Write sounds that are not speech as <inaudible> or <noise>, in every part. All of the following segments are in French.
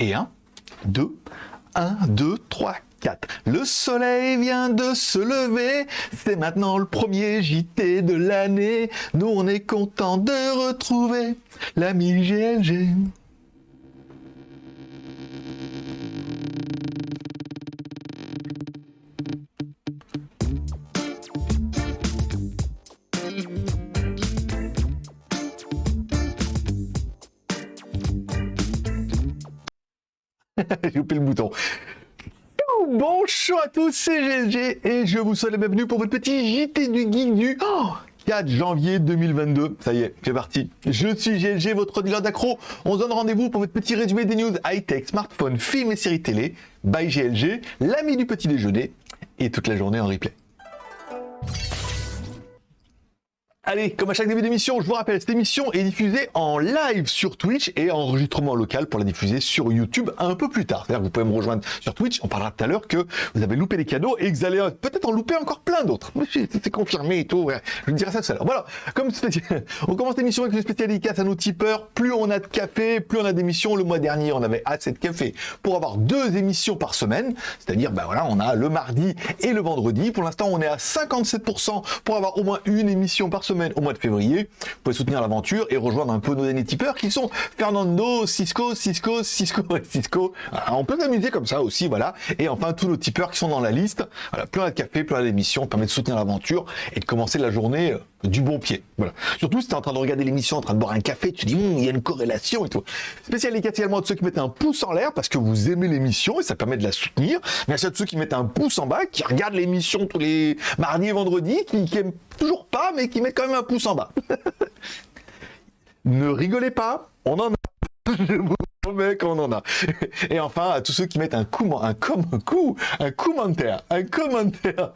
Et 1, 2, 1, 2, 3, 4. Le soleil vient de se lever, c'est maintenant le premier JT de l'année. Nous on est content de retrouver l'ami GLG. <laughs> J'ai loupé le bouton. Bonjour à tous, c'est GLG et je vous souhaite la bienvenue pour votre petit JT du Geek du 4 janvier 2022. Ça y est, c'est parti. Je suis GLG, votre dealer d'accro. On se donne rendez-vous pour votre petit résumé des news high-tech, smartphone, films et séries télé. By GLG, l'ami du petit déjeuner et toute la journée en replay. Allez, comme à chaque début d'émission, je vous rappelle, cette émission est diffusée en live sur Twitch et enregistrement local pour la diffuser sur YouTube un peu plus tard. C'est-à-dire que vous pouvez me rejoindre sur Twitch, on parlera tout à l'heure que vous avez loupé les cadeaux et que vous allez peut-être en louper encore plein d'autres. C'est confirmé et tout, je vous dirai ça tout à l'heure. Voilà, comme <laughs> on commence l'émission avec une spécialité à nos tipeurs. Plus on a de café, plus on a d'émissions. Le mois dernier, on avait assez de café pour avoir deux émissions par semaine. C'est-à-dire, ben voilà, on a le mardi et le vendredi. Pour l'instant, on est à 57% pour avoir au moins une émission par semaine au mois de février. Vous pouvez soutenir l'aventure et rejoindre un peu nos derniers tipeurs qui sont Fernando, Cisco, Cisco, Cisco et <laughs> Cisco. on peut s'amuser comme ça aussi, voilà. Et enfin, tous nos tipeurs qui sont dans la liste. Plein de café, plein d'émissions, permet de soutenir l'aventure et de commencer la journée euh, du bon pied. Voilà. Surtout si tu es en train de regarder l'émission, en train de boire un café, tu dis, hum, il y a une corrélation et tout. Spécial également de ceux qui mettent un pouce en l'air parce que vous aimez l'émission et ça permet de la soutenir. Merci à ceux qui mettent un pouce en bas, qui regardent l'émission tous les mardis et vendredis, qui, qui aiment toujours pas, mais qui mettent quand même un pouce en bas. <laughs> ne rigolez pas, on en a. <laughs> Je qu'on en a. Et enfin, à tous ceux qui mettent un coup, un, com, un, coup, un commentaire, un commentaire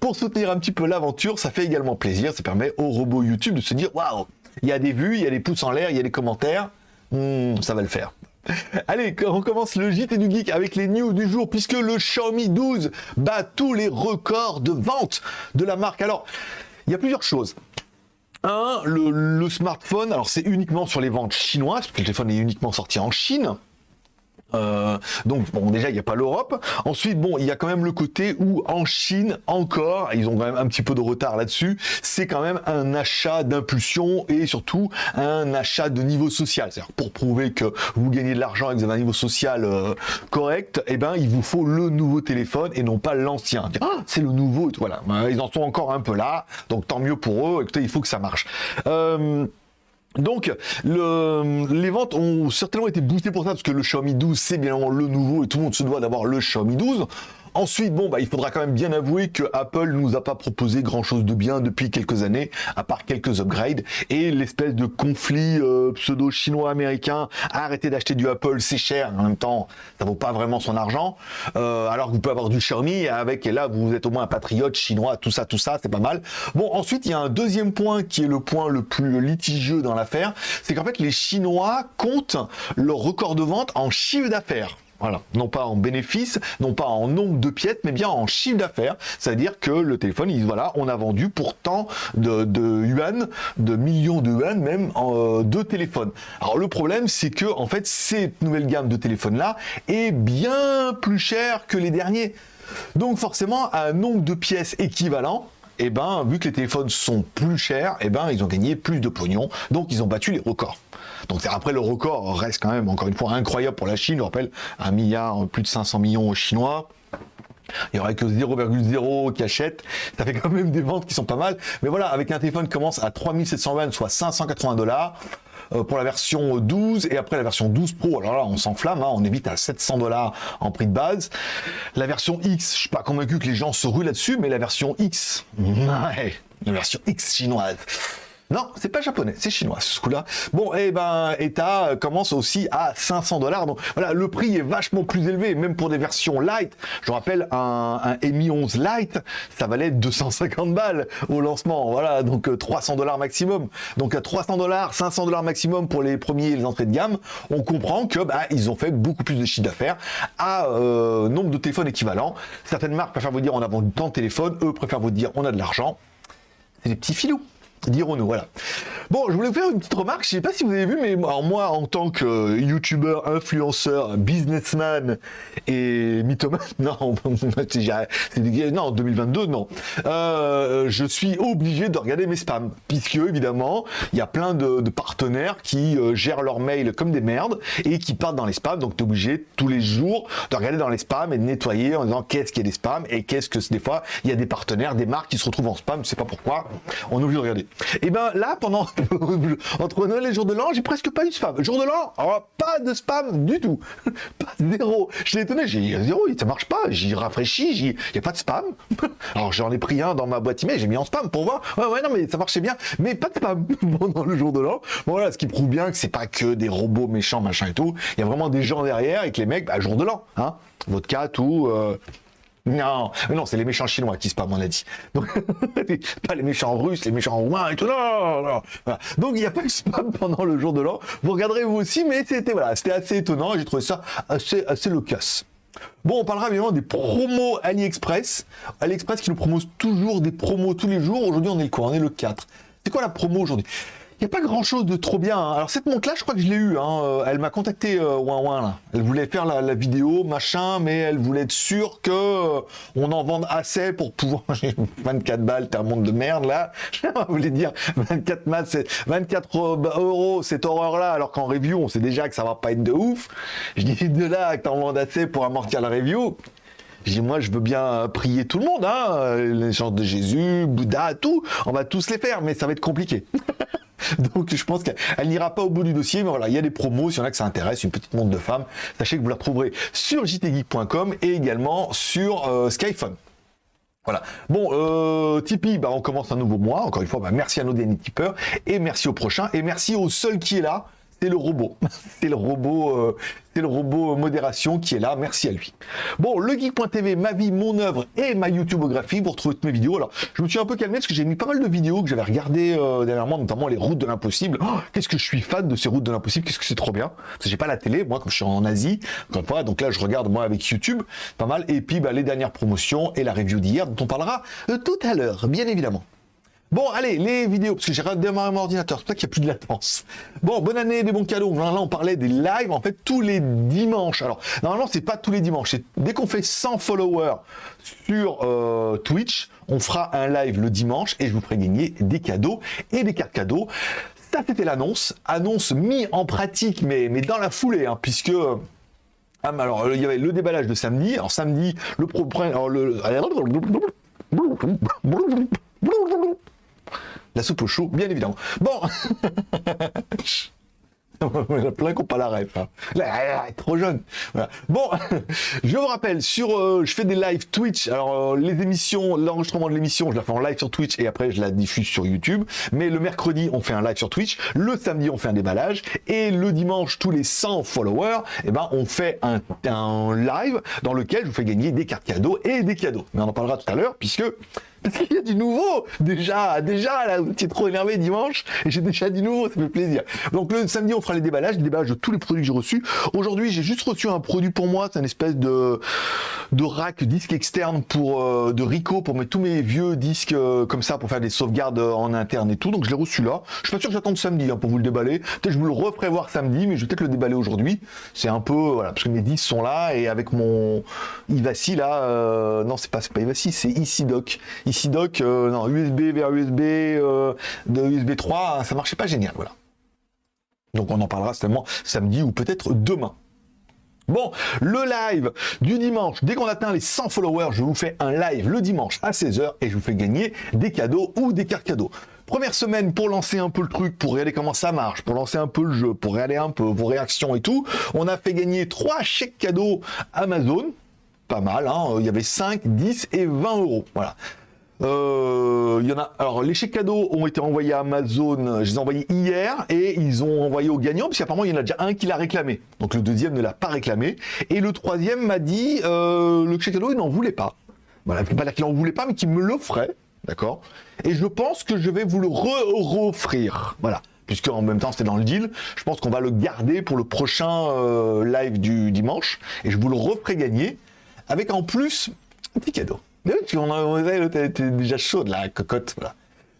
pour, soutenir un petit peu l'aventure, ça fait également plaisir. Ça permet au robot YouTube de se dire, waouh, il y a des vues, il y a des pouces en l'air, il y a des commentaires. Hmm, ça va le faire. <laughs> Allez, on commence le JT du Geek avec les news du jour, puisque le Xiaomi 12 bat tous les records de vente de la marque. Alors, il y a plusieurs choses. Un, le, smartphone, alors c'est uniquement sur les ventes chinoises, parce que le téléphone est uniquement sorti en Chine. Euh, donc bon déjà il n'y a pas l'Europe. Ensuite bon il y a quand même le côté où en Chine encore ils ont quand même un petit peu de retard là-dessus. C'est quand même un achat d'impulsion et surtout un achat de niveau social. C'est-à-dire pour prouver que vous gagnez de l'argent et que vous avez un niveau social euh, correct, eh ben il vous faut le nouveau téléphone et non pas l'ancien. Ah, c'est le nouveau. Voilà ils en sont encore un peu là. Donc tant mieux pour eux. Écoutez il faut que ça marche. Euh, donc, les ventes ont certainement été boostées pour ça, parce que le Xiaomi 12, c'est bien le nouveau, et tout le monde se doit d'avoir le Xiaomi 12. Ensuite, bon, bah, il faudra quand même bien avouer que Apple nous a pas proposé grand chose de bien depuis quelques années, à part quelques upgrades et l'espèce de conflit euh, pseudo chinois-américain. Arrêtez d'acheter du Apple, c'est cher. En même temps, ça vaut pas vraiment son argent. Euh, alors que vous pouvez avoir du Xiaomi avec, et là, vous êtes au moins un patriote chinois, tout ça, tout ça, c'est pas mal. Bon, ensuite, il y a un deuxième point qui est le point le plus litigieux dans l'affaire, c'est qu'en fait, les Chinois comptent leur record de vente en chiffre d'affaires. Voilà, non pas en bénéfice, non pas en nombre de pièces, mais bien en chiffre d'affaires. C'est-à-dire que le téléphone, il, voilà, on a vendu pourtant de, de yuan, de millions de yuan même, en, euh, de téléphones. Alors le problème, c'est que en fait, cette nouvelle gamme de téléphones-là est bien plus chère que les derniers. Donc forcément, un nombre de pièces équivalent, eh ben, vu que les téléphones sont plus chers, eh ben, ils ont gagné plus de pognon, donc ils ont battu les records. Donc après, le record reste quand même, encore une fois, incroyable pour la Chine. Je rappelle, un milliard, plus de 500 millions aux Chinois. Il n'y aurait que 0,0 qui achètent. Ça fait quand même des ventes qui sont pas mal. Mais voilà, avec un téléphone qui commence à 3720, soit 580 dollars euh, pour la version 12 et après la version 12 Pro. Alors là, on s'enflamme, hein, on évite à 700 dollars en prix de base. La version X, je suis pas convaincu que les gens se ruent là-dessus, mais la version X, <laughs> ouais, la version X chinoise. Non, c'est pas japonais, c'est chinois ce coup-là. Bon, et eh ben, ETA commence aussi à 500 dollars. Donc voilà, le prix est vachement plus élevé, même pour des versions light. Je rappelle, un, un Mi 11 Lite, ça valait 250 balles au lancement. Voilà, donc 300 euh, dollars maximum. Donc à 300 dollars, 500 dollars maximum pour les premiers et les entrées de gamme. On comprend que bah, ils ont fait beaucoup plus de chiffre d'affaires à euh, nombre de téléphones équivalents. Certaines marques préfèrent vous dire on a vendu tant de téléphones, eux préfèrent vous dire on a de l'argent. C'est des petits filous. Dirons-nous, voilà. Bon, je voulais vous faire une petite remarque, je sais pas si vous avez vu, mais moi, en tant que youtubeur, influenceur, businessman et mythomane, <laughs> non, <laughs> non, 2022, non, euh, je suis obligé de regarder mes spams, puisque évidemment, il y a plein de, partenaires qui euh, gèrent leurs mails comme des merdes et qui partent dans les spams, donc tu es obligé tous les jours de regarder dans les spams et de nettoyer en disant qu'est-ce qu'il y a des spams et qu'est-ce que des fois, il y a des partenaires, des marques qui se retrouvent en spam, je sais pas pourquoi, on est obligé de regarder. Et eh ben là, pendant <laughs> entre Noël et jour de l'an, j'ai presque pas eu de spam. Jour de l'an, pas de spam du tout. <laughs> pas zéro. Je l'ai étonné, j'ai dit zéro, ça marche pas. J'y rafraîchis, il n'y a pas de spam. <laughs> Alors j'en ai pris un dans ma boîte email, j'ai mis en spam pour voir. Ouais, ouais, non, mais ça marchait bien. Mais pas de spam pendant le jour de l'an. voilà, ce qui prouve bien que c'est pas que des robots méchants, machin et tout. Il y a vraiment des gens derrière et que les mecs, bah, jour de l'an, hein. Vodka, tout, euh, non, non, c'est les méchants chinois qui spam, on a dit. <laughs> Pas les méchants russes, les méchants roumains et tout. Non, non. Donc il n'y a pas eu spam <laughs> pendant le jour de l'an. Vous regarderez vous aussi, mais c'était voilà, assez étonnant. J'ai trouvé ça assez assez loquace. Bon, on parlera évidemment des promos AliExpress. AliExpress qui nous propose toujours des promos tous les jours. Aujourd'hui, on est le quoi? On est le 4. C'est quoi la promo aujourd'hui? Il n'y a pas grand chose de trop bien. Hein. Alors cette montre là, je crois que je l'ai eu. Hein. Euh, elle m'a contacté euh, ouin, là. Elle voulait faire la, vidéo, machin, mais elle voulait être sûre que euh, on en vende assez pour pouvoir. <laughs> 24 balles, t'es un monde de merde là. <laughs> Je voulais dire 24 maths, 24 bah, euros cette horreur là, alors qu'en review on sait déjà que ça va pas être de ouf. Je dis de là que t'en vendes assez pour amortir la review. Je dis, moi, je veux bien prier tout le monde, hein, les gens de Jésus, Bouddha, tout. On va tous les faire, mais ça va être compliqué. <laughs> <laughs> Donc je pense qu'elle n'ira pas au bout du dossier, mais voilà, il y a des promos, s'il y en a que ça intéresse, une petite montre de femme, sachez que vous la retrouverez sur jtgeek.com et également sur euh, Skyphone. Voilà. Bon, euh, Tipeee, bah, on commence un nouveau mois. Encore une fois, bah, merci à nos derniers tipeurs et merci au prochain et merci au seul qui est là c'est le robot. c'est le robot, euh, le robot modération qui est là. Merci à lui. Bon, le geek.tv, ma vie, mon œuvre et ma YouTubeographie. Vous retrouvez toutes mes vidéos. Alors, je me suis un peu calmé parce que j'ai mis pas mal de vidéos que j'avais regardées euh, dernièrement, notamment les routes de l'impossible. Oh, qu'est-ce que je suis fan de ces routes de l'impossible. Qu'est-ce que c'est trop bien. Parce que j'ai pas la télé, moi, comme je suis en Asie. Encore donc là, je regarde moi avec YouTube, pas mal. Et puis, bah, les dernières promotions et la review d'hier dont on parlera euh, tout à l'heure, bien évidemment. Bon, allez, les vidéos, parce que j'ai redémarré mon ordinateur, c'est pour ça qu'il n'y a plus de latence. Bon, bonne année, des bons cadeaux. Là, on parlait des lives, en fait, tous les dimanches. Alors, normalement, c'est pas tous les dimanches. Dès qu'on fait 100 followers sur euh, Twitch, on fera un live le dimanche et je vous ferai gagner des cadeaux et des cartes cadeaux. Ça, c'était l'annonce. Annonce mis en pratique, mais, dans la foulée, hein, puisque... Ah, alors, il y avait le déballage de samedi. Alors, samedi, le... Pro, le la soupe au chou, bien évidemment. Bon <laughs> Il y en a plein qui pas la trop jeune. Bon, <laughs> je vous rappelle, sur, euh, je fais des lives Twitch. Alors, euh, les émissions, l'enregistrement de l'émission, je la fais en live sur Twitch et après, je la diffuse sur YouTube. Mais le mercredi, on fait un live sur Twitch. Le samedi, on fait un déballage. Et le dimanche, tous les 100 followers, eh ben, on fait un, un live dans lequel je vous fais gagner des cartes cadeaux et des cadeaux. Mais on en parlera tout à l'heure puisque parce qu'il y a du nouveau déjà, déjà là, tu es trop énervé dimanche et j'ai déjà du nouveau, ça fait plaisir. Donc le samedi on fera les déballages, les déballages de tous les produits que j'ai reçus. Aujourd'hui j'ai juste reçu un produit pour moi, c'est une espèce de de rack disque externe pour euh, de Rico pour mettre tous mes vieux disques euh, comme ça pour faire des sauvegardes en interne et tout. Donc je l'ai reçu là. Je suis pas sûr que j'attende samedi hein, pour vous le déballer. Peut-être je vous le referai voir samedi, mais je vais peut-être le déballer aujourd'hui. C'est un peu voilà parce que mes disques sont là et avec mon Ivasi là, euh, non c'est pas pas Ivasi, c'est ici doc Ici doc, euh, non, USB vers USB, euh, de USB 3, ça marchait pas génial, voilà. Donc on en parlera certainement samedi ou peut-être demain. Bon, le live du dimanche, dès qu'on atteint les 100 followers, je vous fais un live le dimanche à 16h et je vous fais gagner des cadeaux ou des cartes cadeaux. Première semaine pour lancer un peu le truc, pour regarder comment ça marche, pour lancer un peu le jeu, pour regarder un peu vos réactions et tout. On a fait gagner trois chèques cadeaux Amazon, pas mal, hein. il y avait 5, 10 et 20 euros. Voilà. Euh. Alors, les chèques cadeaux ont été envoyés à Amazon. Je les ai envoyés hier et ils ont envoyé au gagnant, parce qu'apparemment il y en a déjà un qui l'a réclamé. Donc le deuxième ne l'a pas réclamé et le troisième m'a dit euh, le chèque cadeau il n'en voulait pas. Voilà, pas dire qu'il n'en voulait pas, mais qu'il me l'offrait, d'accord? Et je pense que je vais vous le re-offrir, voilà. Puisque en même temps c'était dans le deal, je pense qu'on va le garder pour le prochain euh, live du dimanche et je vous le referai gagner avec en plus un petit cadeau. On était déjà chaude, la cocotte. Voilà.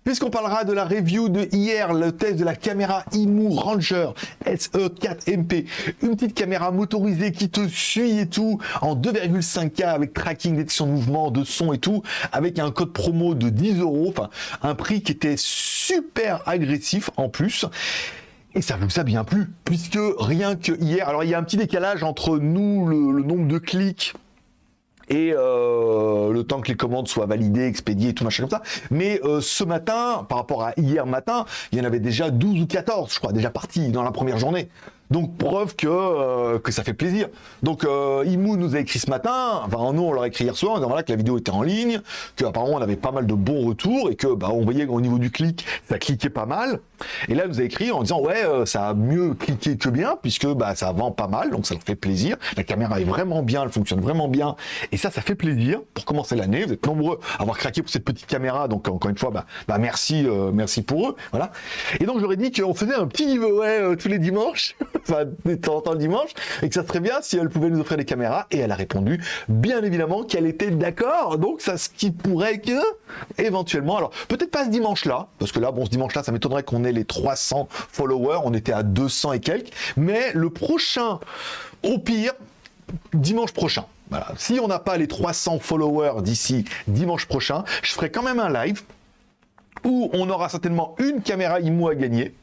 Puisqu'on parlera de la review de hier, le test de la caméra IMU Ranger SE4MP, une petite caméra motorisée qui te suit et tout, en 2,5K avec tracking, détection de mouvement, de son et tout, avec un code promo de 10 euros, enfin un prix qui était super agressif en plus. Et ça vous a bien plu, puisque rien que hier, alors il y a un petit décalage entre nous, le, nombre de clics et euh, le temps que les commandes soient validées, expédiées, tout machin comme ça. Mais euh, ce matin, par rapport à hier matin, il y en avait déjà 12 ou 14, je crois, déjà partis dans la première journée. Donc preuve que, euh, que ça fait plaisir. Donc euh, Imou nous a écrit ce matin, enfin nous on leur a écrit hier soir, en disant voilà que la vidéo était en ligne, qu'apparemment on avait pas mal de bons retours et que bah, on voyait au niveau du clic, ça cliquait pas mal. Et là, elle nous a écrit en disant ouais, euh, ça a mieux cliqué que bien puisque bah ça vend pas mal, donc ça leur fait plaisir. La caméra est vraiment bien, elle fonctionne vraiment bien et ça, ça fait plaisir pour commencer l'année. Vous êtes nombreux à avoir craqué pour cette petite caméra, donc encore une fois, bah, bah merci, merci pour eux, voilà. Et donc j'aurais dit qu'on faisait un petit giveaway tous les dimanches. <laughs> enfin, de temps en temps le dimanche, et que ça serait bien si elle pouvait nous offrir des caméras. Et elle a répondu, bien évidemment, qu'elle était d'accord. Donc, ça, ce qui pourrait que, éventuellement, alors, peut-être pas ce dimanche-là, parce que là, bon, ce dimanche-là, ça m'étonnerait qu'on ait les 300 followers. On était à 200 et quelques. Mais le prochain, au pire, dimanche prochain. Voilà. Si on n'a pas les 300 followers d'ici dimanche prochain, je ferai quand même un live où on aura certainement une caméra IMO à gagner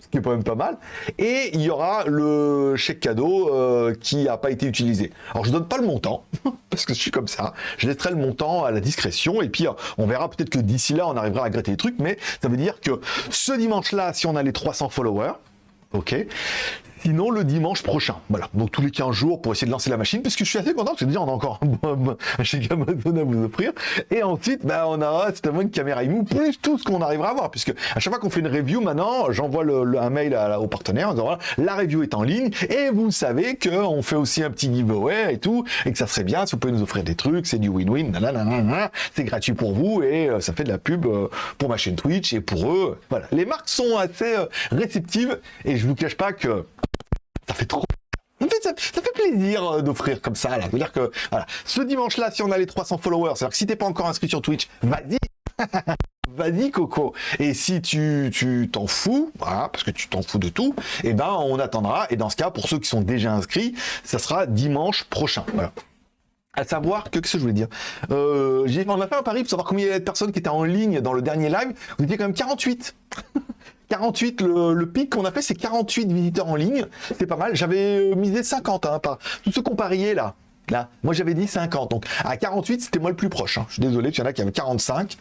ce qui est quand même pas mal. Et il y aura le chèque cadeau euh, qui n'a pas été utilisé. Alors je donne pas le montant, <laughs> parce que je suis comme ça. Je laisserai le montant à la discrétion, et puis on verra peut-être que d'ici là, on arrivera à gratter les trucs, mais ça veut dire que ce dimanche-là, si on a les 300 followers, ok Sinon, le dimanche prochain. Voilà. Donc, tous les 15 jours pour essayer de lancer la machine, parce que je suis assez content, parce que déjà, on a encore un chèque Amazon à vous offrir. Et ensuite, bah, on aura certainement une caméra IMU, plus tout ce qu'on arrivera à voir, puisque à chaque fois qu'on fait une review, maintenant, j'envoie un mail à, au partenaire en disant, voilà, la review est en ligne, et vous savez qu'on fait aussi un petit giveaway et tout, et que ça serait bien si vous pouvez nous offrir des trucs, c'est du win-win, c'est gratuit pour vous, et euh, ça fait de la pub euh, pour ma chaîne Twitch, et pour eux, voilà. Les marques sont assez euh, réceptives, et je vous cache pas que ça fait trop ça, ça, fait plaisir euh, d'offrir comme ça, là. C'est-à-dire que, voilà, ce dimanche-là, si on a les 300 followers, c'est-à-dire que si t'es pas encore inscrit sur Twitch, vas-y <laughs> Vas-y Coco. Et si tu t'en fous, voilà, parce que tu t'en fous de tout, eh ben on attendra. Et dans ce cas, pour ceux qui sont déjà inscrits, ça sera dimanche prochain. Voilà. À savoir que, qu'est-ce que je voulais dire? Euh, On a fait un pari pour savoir combien il y avait de personnes qui étaient en ligne dans le dernier live. Vous étiez quand même 48 <laughs> 48, le, pic qu'on a fait, c'est 48 visiteurs en ligne. C'est pas mal. J'avais euh, misé 50, hein, par tous ceux qu'on pariait là. Là, moi j'avais dit 50. Donc à 48, c'était moi le plus proche. Hein. Je suis désolé, il y en a qui avaient 45.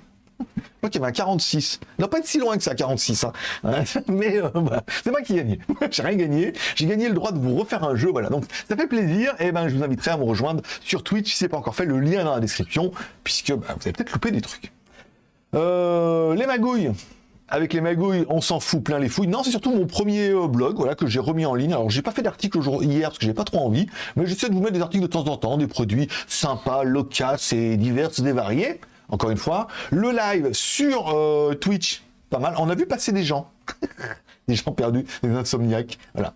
Moi qui avait un 46. Non, pas être si loin que ça, 46. Hein. <laughs> Mais euh, c'est moi qui gagnais. <laughs> J'ai rien gagné. J'ai gagné le droit de vous refaire un jeu. Voilà. Donc ça fait plaisir. Et ben je vous inviterai à me rejoindre sur Twitch si c'est pas encore fait. Le lien dans la description, puisque bah, vous avez peut-être loupé des trucs. Euh, les magouilles avec les magouilles, on s'en fout plein les fouilles. Non, c'est surtout mon premier euh, blog, voilà, que j'ai remis en ligne. Alors, j'ai pas fait d'article hier parce que j'ai pas trop envie, mais j'essaie de vous mettre des articles de temps en temps, des produits sympas, loquaces et divers et variés. Encore une fois, le live sur euh, Twitch, pas mal. On a vu passer des gens, <laughs> des gens perdus, des insomniaques, voilà.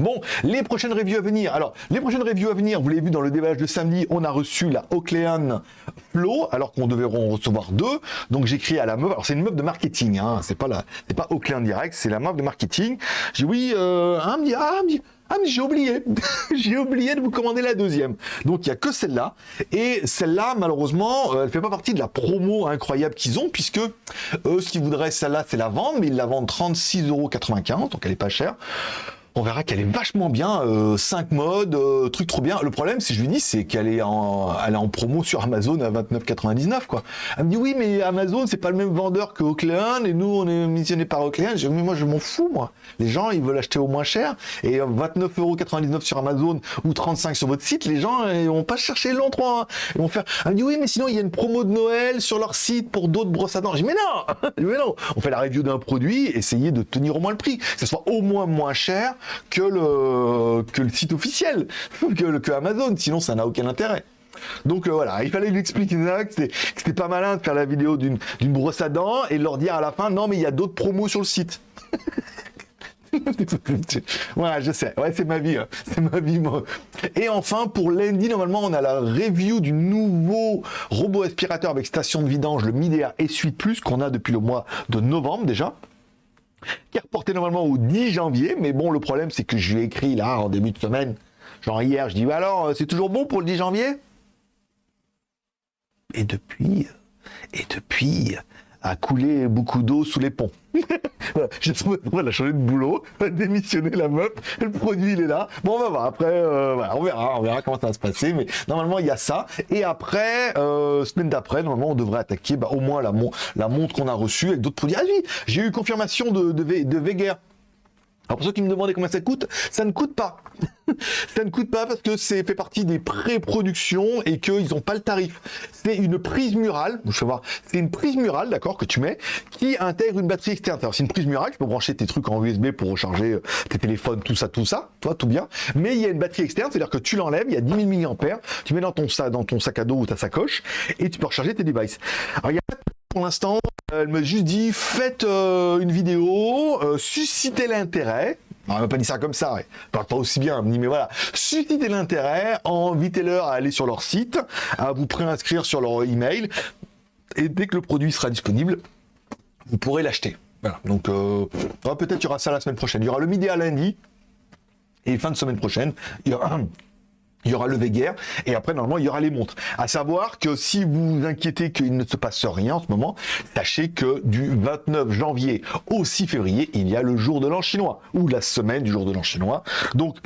Bon, les prochaines reviews à venir. Alors, les prochaines reviews à venir, vous l'avez vu dans le déballage de samedi, on a reçu la Oakleyan Flow, alors qu'on devait en recevoir deux. Donc, j'écris à la meuf. Alors, c'est une meuf de marketing, hein. C'est pas la, c'est pas Oakleyan direct, c'est la meuf de marketing. J'ai oui, euh, me dit, ah, dit, ah mais j'ai oublié, <laughs> j'ai oublié de vous commander la deuxième. Donc il y a que celle-là et celle-là malheureusement euh, elle fait pas partie de la promo incroyable qu'ils ont puisque eux ce qu'ils voudraient celle-là c'est la vendre mais ils la vendent 36,95€ donc elle est pas chère on verra qu'elle est vachement bien, 5 euh, modes, euh, truc trop bien. Le problème, si je lui dis, c'est qu'elle est en, elle est en promo sur Amazon à 29,99 quoi. Elle me dit oui, mais Amazon c'est pas le même vendeur que Oakland et nous on est missionné par Oakland. Je mais moi je m'en fous moi. Les gens ils veulent acheter au moins cher et 29,99€ sur Amazon ou 35 sur votre site, les gens ils vont pas chercher longtemps. Hein. Ils vont faire. Elle me dit oui, mais sinon il y a une promo de Noël sur leur site pour d'autres brosses à dents. Je dis mais non, <laughs> mais non. On fait la review d'un produit, essayez de tenir au moins le prix, que ce soit au moins moins cher que le, que le site officiel, <laughs> que, Amazon, sinon ça n'a aucun intérêt. Donc euh, voilà, il fallait lui expliquer que c'était pas malin de faire la vidéo d'une brosse à dents et leur dire à la fin, non mais il y a d'autres promos sur le site. <laughs> voilà, je sais. Ouais, c'est ma vie. Hein. C'est ma vie, moi. Et enfin, pour lundi, normalement, on a la review du nouveau robot aspirateur avec station de vidange, le Midea S8 Plus, qu'on a depuis le mois de novembre déjà qui est reporté normalement au 10 janvier, mais bon, le problème, c'est que je lui ai écrit là, en début de semaine, genre hier, je dis, bah alors, c'est toujours bon pour le 10 janvier? Et depuis, et depuis, a coulé beaucoup d'eau sous les ponts. <laughs> voilà, j'ai trouvé, elle de boulot, <laughs> démissionné la meuf, le produit il est là. Bon, on va voir. Après, euh, on verra, on verra comment ça va se passer. Mais normalement, il y a ça. Et après, euh, semaine d'après, normalement, on devrait attaquer bah, au moins la, montre qu'on a reçue avec d'autres produits. Ah oui, j'ai eu confirmation de, de, de alors pour ceux qui me demandaient combien ça coûte, ça ne coûte pas. <laughs> ça ne coûte pas parce que c'est fait partie des pré-productions et qu'ils n'ont pas le tarif. C'est une prise murale, je vais voir, c'est une prise murale, d'accord, que tu mets, qui intègre une batterie externe. Alors c'est une prise murale, tu peux brancher tes trucs en USB pour recharger euh, tes téléphones, tout ça, tout ça, toi, tout bien. Mais il y a une batterie externe, c'est-à-dire que tu l'enlèves, il y a 10 000 mAh, tu mets dans ton, dans ton sac à dos ou ta sacoche et tu peux recharger tes devices. Pour l'instant, elle m'a juste dit faites euh, une vidéo, euh, suscitez l'intérêt. On m'a pas dit ça comme ça, pas aussi bien, mais voilà. Suscitez l'intérêt, invitez-leur à aller sur leur site, à vous préinscrire sur leur email, et dès que le produit sera disponible, vous pourrez l'acheter. Voilà. Donc euh, peut-être il y aura ça la semaine prochaine. Il y aura le midi à lundi, et fin de semaine prochaine, il y aura il y aura le Véguerre, et après, normalement, il y aura les montres. À savoir que si vous vous inquiétez qu'il ne se passe rien en ce moment, sachez que du 29 janvier au 6 février, il y a le jour de l'an chinois, ou la semaine du jour de l'an chinois. Donc,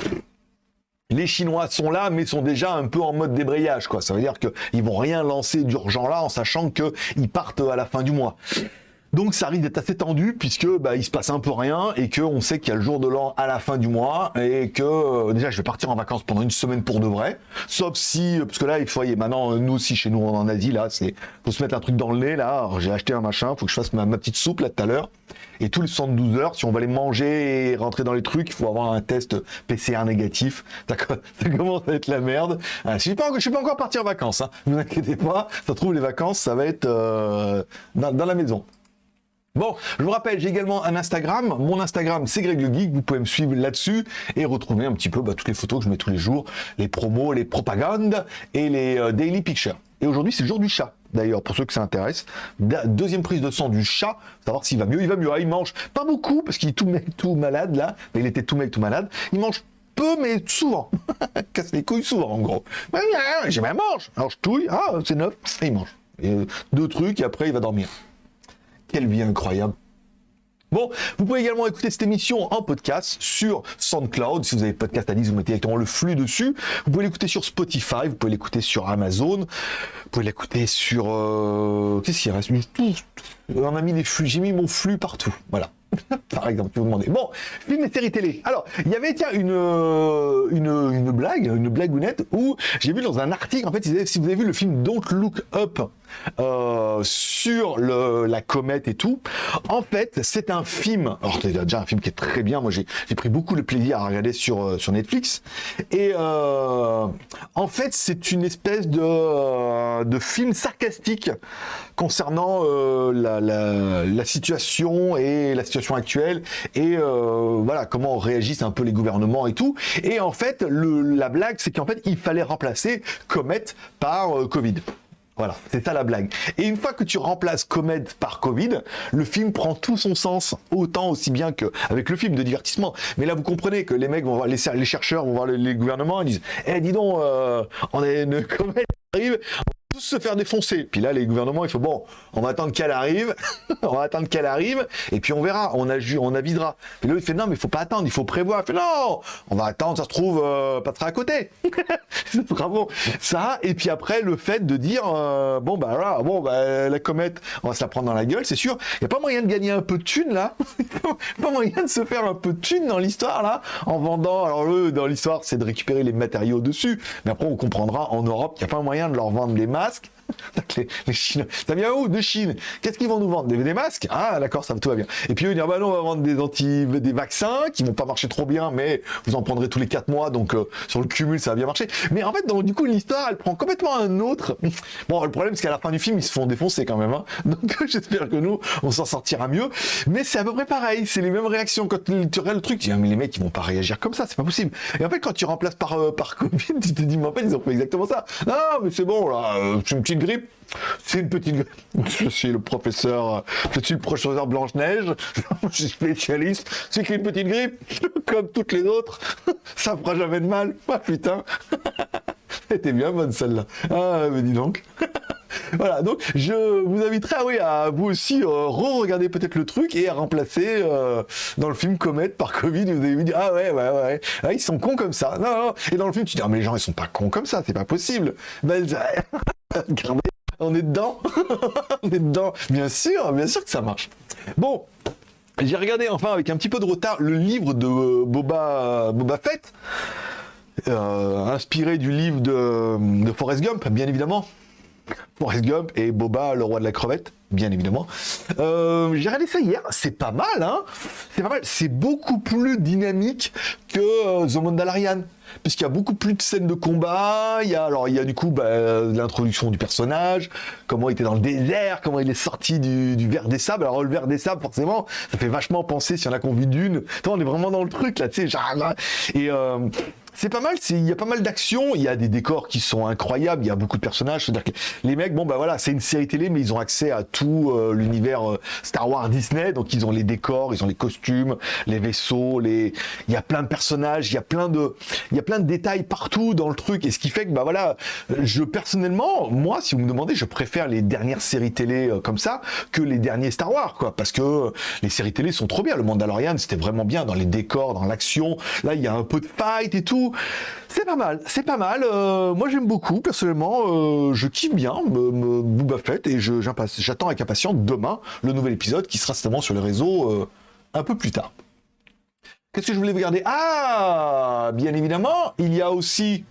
les Chinois sont là, mais sont déjà un peu en mode débrayage, quoi. Ça veut dire qu'ils vont rien lancer d'urgent là, en sachant qu'ils partent à la fin du mois. Donc ça risque d'être assez tendu puisque bah, il se passe un peu rien et qu'on sait qu'il y a le jour de l'an à la fin du mois et que euh, déjà je vais partir en vacances pendant une semaine pour de vrai. Sauf si, euh, parce que là, il faut, maintenant nous aussi chez nous en Asie, là, c'est faut se mettre un truc dans le nez là. J'ai acheté un machin, faut que je fasse ma, petite soupe là tout à l'heure. Et tous les 72 heures, si on va les manger et rentrer dans les trucs, il faut avoir un test PCR négatif. <laughs> Ça, commence à être la merde. Ah, je suis suis pas encore parti en vacances, hein. ne vous inquiétez pas. Ça trouve les vacances, ça va être euh, dans la maison. Bon, je vous rappelle, j'ai également un Instagram. Mon Instagram, c'est Greg le Geek. Vous pouvez me suivre là-dessus et retrouver un petit peu bah, toutes les photos que je mets tous les jours, les promos, les propagandes et les euh, daily pictures. Et aujourd'hui, c'est le jour du chat. D'ailleurs, pour ceux que ça intéresse, deuxième prise de sang du chat, savoir s'il va mieux. Il va mieux. Ah, il mange pas beaucoup parce qu'il est tout tout malade là. Mais il était tout malade. Il mange peu, mais souvent. <laughs> Casse les couilles souvent, en gros. J'ai même mange. Alors je touille. Ah, c'est neuf. Il mange. Euh, deux trucs et après il va dormir. Quelle vie incroyable. Bon, vous pouvez également écouter cette émission en podcast sur SoundCloud. Si vous avez podcast 10, vous mettez directement le flux dessus. Vous pouvez l'écouter sur Spotify, vous pouvez l'écouter sur Amazon, vous pouvez l'écouter sur... Euh, qu'est-ce qu'il reste? On a mis les flux, j'ai mis mon flux partout. Voilà. <laughs> Par exemple, tu vous demandez. Bon, film et série télé. Alors, il y avait, tiens, une, euh, une, une blague, une blagounette, où j'ai vu dans un article, en fait, si vous avez vu le film Don't Look Up, euh, sur la comète et tout. En fait, c'est un film. Alors, c'est déjà un film qui est très bien. Moi, j'ai pris beaucoup de plaisir à regarder sur, euh, Netflix. Et euh, en fait, c'est une espèce de, film sarcastique concernant la, situation et la situation actuelle et voilà comment réagissent un peu les gouvernements et tout. Et en fait, la blague, c'est qu'en fait, il fallait remplacer comète par Covid. Voilà, c'est ça la blague. Et une fois que tu remplaces Comet par Covid, le film prend tout son sens, autant aussi bien qu'avec le film de divertissement. Mais là, vous comprenez que les mecs vont voir, les, chercheurs vont voir les, gouvernements et disent, eh, dis donc, euh, on a une qui arrive, se faire défoncer. Puis là, les gouvernements, il faut bon, on va attendre qu'elle arrive, <laughs> on va attendre qu'elle arrive, et puis on verra, on, a, on avisera. Puis là, il fait non, mais il faut pas attendre, il faut prévoir. Il fait non, on va attendre, ça se trouve euh, pas très à côté. <laughs> Bravo. Ça, et puis après, le fait de dire euh, bon, bah voilà, bon, bah, la comète, on va se la prendre dans la gueule, c'est sûr. Il n'y a pas moyen de gagner un peu de thunes là, <laughs> pas moyen de se faire un peu de thunes dans l'histoire là, en vendant. Alors, eux, dans l'histoire, c'est de récupérer les matériaux dessus, mais après, on comprendra en Europe qu'il n'y a pas moyen de leur vendre les ask <laughs> les, Chinois, ça vient où De Chine? Qu'est-ce qu'ils vont nous vendre? Des, masques? Ah, d'accord, ça tout va bien. Et puis, ils vont dire, bah non, on va vendre des anti, des vaccins qui vont pas marcher trop bien, mais vous en prendrez tous les 4 mois, donc euh, sur le cumul, ça va bien marcher. Mais en fait, du coup, l'histoire, elle prend complètement un autre. <sniffs> Bon, le problème, c'est qu'à la fin du film, ils se font défoncer quand même. Hein. <laughs> Donc, j'espère que nous, on s'en sortira mieux. Mais c'est à peu près pareil. C'est les mêmes réactions. Quand tu regardes le truc, tu dis, ah, mais les mecs, ils vont pas réagir comme ça, c'est pas possible. Et en fait, quand tu remplaces par, euh, par <laughs> Covid, tu te dis, mais en fait, ils ont fait exactement ça. Non, mais c'est bon, là, euh, c'est une petite grippe. C'est une petite grippe. <laughs> Je suis le professeur, je suis le professeur Blanche-Neige, <laughs> je suis spécialiste. C'est qu'une petite grippe, <laughs> comme toutes les autres. Ça fera jamais de mal. Ah putain. C'était bien bonne celle-là. Ah, mais dis donc. voilà, donc je vous inviterai à, oui, à vous aussi euh, re-regarder peut-être le truc et à remplacer euh, dans le film Comet par Covid. Vous avez vu dire ah ouais ouais ouais, ah, ils sont cons comme ça. Non, Et dans le film tu dis ah mais les gens ils sont pas cons comme ça, c'est pas possible. Ben, on est dedans, <laughs> on est dedans. Bien sûr, bien sûr que ça marche. Bon. J'ai regardé enfin avec un petit peu de retard le livre de Boba, Boba Fett, euh, inspiré du livre de Forrest Gump, bien évidemment. Forrest Gump et Boba, le roi de la crevette, bien évidemment. Euh, j'ai regardé ça hier, c'est pas mal, hein. C'est pas mal, c'est beaucoup plus dynamique que euh, The Mandalorian, puisqu'il y a beaucoup plus de scènes de combat, il y a, alors il y a du coup bah, l'introduction du personnage, comment il était dans le désert, comment il est sorti du, verre des sables, alors le verre des sables, forcément, ça fait vachement penser, si on a vit d'une, on est vraiment dans le truc, là, tu sais, et... Euh, c'est pas mal, il y a pas mal d'actions, il y a des décors qui sont incroyables, il y a beaucoup de personnages, c'est-à-dire que les mecs, bon bah voilà, c'est une série télé, mais ils ont accès à tout euh, l'univers euh, Star Wars Disney, donc ils ont les décors, ils ont les costumes, les vaisseaux, les, il y a plein de personnages, il y a plein de, il y a plein de détails partout dans le truc, et ce qui fait que bah voilà, je personnellement, moi, si vous me demandez, je préfère les dernières séries télé euh, comme ça que les derniers Star Wars, quoi, parce que les séries télé sont trop bien. Le Mandalorian, c'était vraiment bien dans les décors, dans l'action. Là, il y a un peu de fight et tout. C'est pas mal, c'est pas mal. Euh, moi, j'aime beaucoup, personnellement. Euh, je kiffe bien me, Booba Fett et j'attends avec impatience demain le nouvel épisode qui sera certainement sur les réseaux euh, un peu plus tard. Qu'est-ce que je voulais vous regarder Ah, bien évidemment, il y a aussi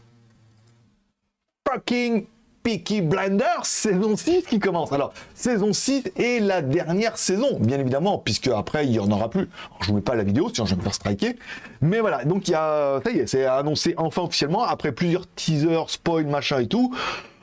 fucking Peaky Blinders saison 6 qui commence. Alors, saison 6 est la dernière saison, bien évidemment, puisque après, il n'y en aura plus. Je vous mets pas la vidéo, sinon je vais me faire striker. Mais voilà, donc il y a, ça y est, c'est annoncé enfin officiellement, après plusieurs teasers, spoil, machin et tout.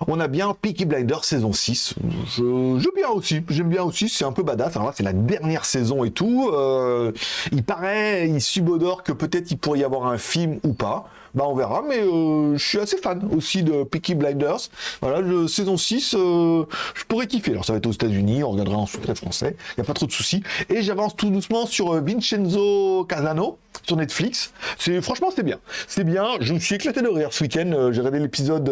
On a bien Peaky Blinders saison 6. Je, j'aime bien aussi, j'aime bien aussi, c'est un peu badass. Alors là, c'est la dernière saison et tout. Euh, il paraît, il subodore que peut-être il pourrait y avoir un film ou pas bah on verra, mais euh, je suis assez fan aussi de Peaky Blinders. Voilà, le, saison 6, euh, je pourrais kiffer. Alors ça va être aux États-Unis, on regardera en sous-titré français, il n'y a pas trop de soucis. Et j'avance tout doucement sur euh, Vincenzo Casano sur Netflix. C'est franchement c'est bien. C'est bien, je me suis éclaté de rire ce week-end. J'ai regardé l'épisode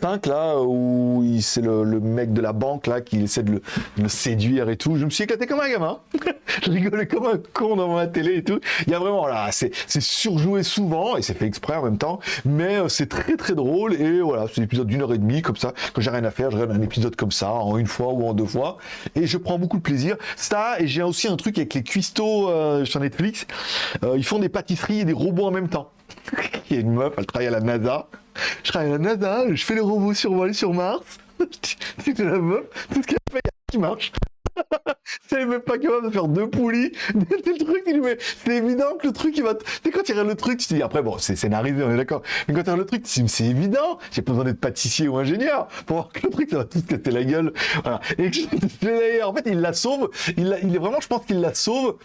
5 là où c'est le, mec de la banque là qui essaie de le, séduire et tout. Je me suis éclaté comme un gamin. <laughs> je rigolais comme un con dans ma télé et tout. Il y a vraiment là, c'est surjoué souvent et c'est fait exprès en même temps, mais euh, c'est très très drôle et voilà, c'est un épisode d'une heure et demie comme ça, que j'ai rien à faire, je regarde un épisode comme ça en une fois ou en deux fois et je prends beaucoup de plaisir. Ça et j'ai aussi un truc avec les cuistots euh, sur Netflix, euh, ils font des pâtisseries et des robots en même temps. <laughs> Il y a une meuf, elle travaille à la NASA. Je travaille à la NASA, je fais les robots survoler sur Mars. <laughs> C'est la meuf, tout ce qu'elle fait, qui marche. <laughs> c'est même pas capable de faire deux poulies. <laughs> le truc, c'est évident que le truc, il va. Sais, quand tu regardes le truc, tu dis, après, bon, c'est scénarisé, on est d'accord. Mais quand tu regardes le truc, tu dis, c'est évident. J'ai pas besoin d'être pâtissier ou ingénieur pour voir que le truc, ça va tout se casser la gueule. Voilà. Et en fait, il la sauve. Il, il est vraiment, je pense qu'il la sauve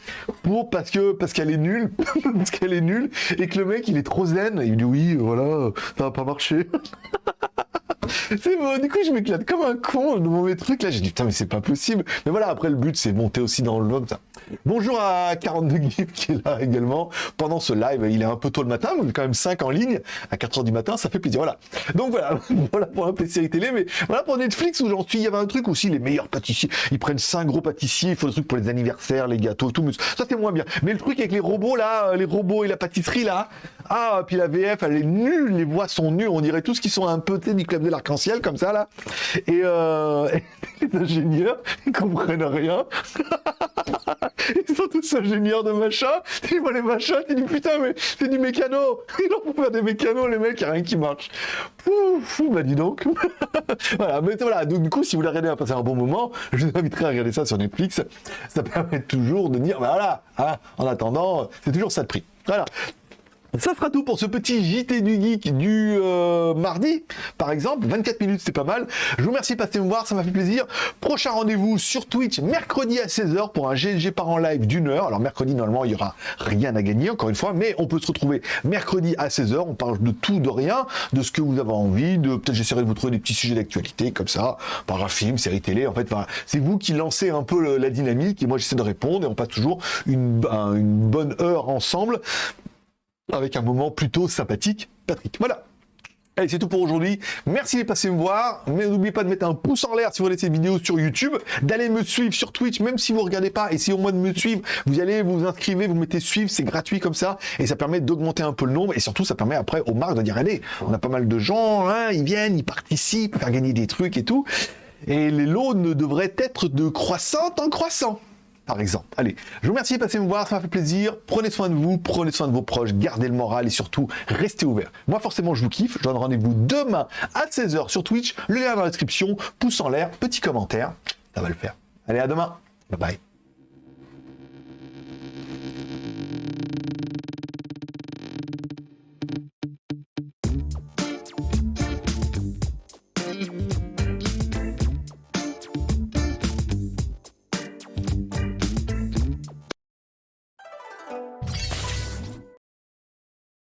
pour, parce que, parce qu'elle est nulle. <laughs> parce qu'elle est nulle. Et que le mec, il est trop zen. Il dit, oui, voilà, ça va pas marcher. C'est bon, du coup, je m'éclate comme un con devant mes trucs. Là, j'ai dit, putain, mais c'est pas possible. Mais voilà, après, le but, c'est monter aussi dans le vlog. Ça. Bonjour à 42 Gif qui est là également pendant ce live. Il est un peu tôt le matin, mais quand même 5 en ligne à 4h du matin, ça fait plaisir. Voilà. Donc voilà, voilà pour peu série télé, mais voilà pour Netflix où j'en suis. Il y avait un truc aussi, les meilleurs pâtissiers. Ils prennent 5 gros pâtissiers, il faut le truc pour les anniversaires, les gâteaux, tout. Ça, c'est moins bien. Mais le truc avec les robots là, les robots et la pâtisserie là, ah, puis la VF, elle est nulle, les voix sont nulles. On dirait tous qui sont un peu du club de l'arc-en-ciel comme ça là. Et, euh, <laughs> les ingénieurs, ils comprennent rien. <laughs> Ils sont tous ingénieurs de machin. Ils voient les machins, tu dis putain, mais c'est du mécano. Ils ont pour faire des mécanos, les mecs, il a rien qui marche. Pouf, bah dis donc. <laughs> voilà, mais voilà, donc du coup, si vous voulez regarder à passer un bon moment, je vous inviterai à regarder ça sur Netflix. Ça permet toujours de dire, bah voilà, hein, en attendant, c'est toujours ça de prix. Voilà. Ça fera tout pour ce petit JT du Geek du euh, mardi, par exemple. 24 minutes, c'est pas mal. Je vous remercie de passer me voir, ça m'a fait plaisir. Prochain rendez-vous sur Twitch, mercredi à 16h pour un GLG par en live d'une heure. Alors mercredi, normalement, il y aura rien à gagner, encore une fois, mais on peut se retrouver mercredi à 16h. On parle de tout, de rien, de ce que vous avez envie, de peut-être j'essaierai de vous trouver des petits sujets d'actualité, comme ça, par un film, série télé. En fait, c'est vous qui lancez un peu la dynamique et moi j'essaie de répondre et on passe toujours une bonne heure ensemble avec un moment plutôt sympathique. Patrick, voilà. Allez, c'est tout pour aujourd'hui. Merci de passer me voir. Mais n'oubliez pas de mettre un pouce en l'air si vous regardez cette vidéo sur YouTube, d'aller me suivre sur Twitch, même si vous ne regardez pas. Si au moins de me suivre, vous allez vous inscrivez, vous mettez suivre, c'est gratuit comme ça. Et ça permet d'augmenter un peu le nombre. Et surtout, ça permet après aux marques de dire, allez, on a pas mal de gens, hein, ils viennent, ils participent, faire gagner des trucs et tout. Et les lots ne devraient être de croissante en croissant par exemple. Allez, je vous remercie de passer me voir, ça m'a fait plaisir. Prenez soin de vous, prenez soin de vos proches, gardez le moral et surtout, restez ouverts. Moi, forcément, je vous kiffe. Je donne rendez-vous demain à 16h sur Twitch. Le lien dans la description. Pouce en l'air, petit commentaire. Ça va le faire. Allez, à demain. Bye bye.